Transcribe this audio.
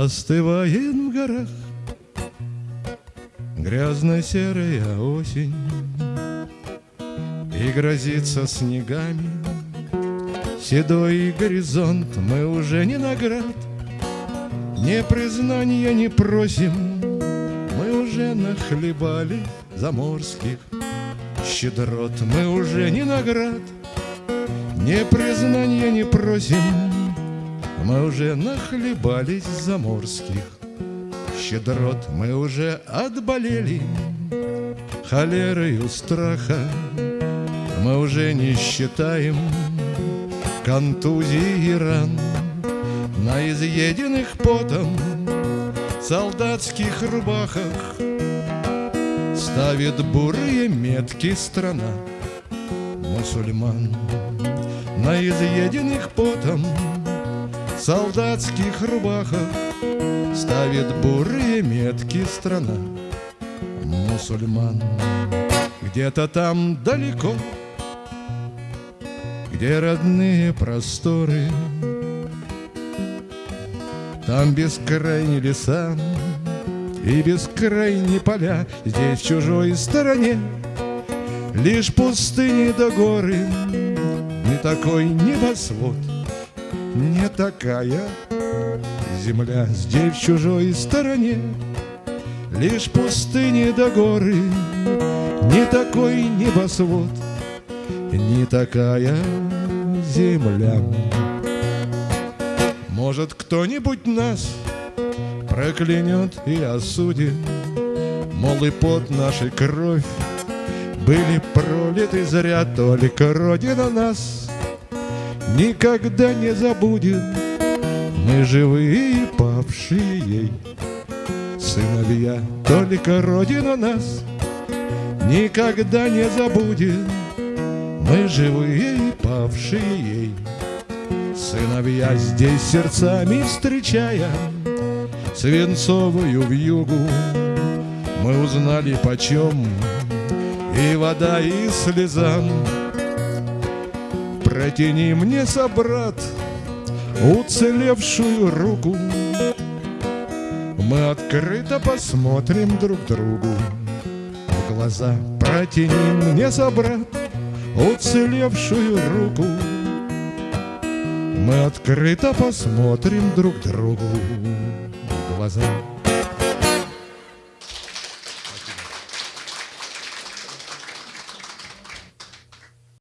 Остывает в горах Грязно-серая осень И грозится снегами Седой горизонт. Мы уже не наград Не признания не просим. Мы уже нахлебали заморских щедрот. Мы уже не наград Не признания не просим Мы уже нахлебались заморских щедрот Мы уже отболели холерою страха. Мы уже не считаем контузии и ран. На изъеденных потом солдатских рубахах Ставит бурые метки страна. Мусульман. На изъеденных потом солдатских рубахах Ставит бурые метки страна. Мусульман Где-то там далеко Где родные просторы. Там бескрайние леса И бескрайние поля Здесь в чужой стороне. Лишь пустыни до горы Не такой небосвод Не такая земля Здесь в чужой стороне Лишь пустыни до горы. Не такой небосвод Не такая земля. Может, кто-нибудь нас Проклянет и осудит? Мол, и под нашей кровь Были пролиты зря Только Родина нас Никогда не забудет. Мы живые павшие ей Сыновья, только Родина нас Никогда не забудет. Мы живые павшие ей Сыновья здесь сердцами встречая Свинцовую вьюгу. Мы узнали почем И вода, и слеза Протяни мне, собрат, уцелевшую руку. Мы открыто посмотрим друг другу в глаза. Протяни мне, собрат, уцелевшую руку. Мы открыто посмотрим друг другу в глаза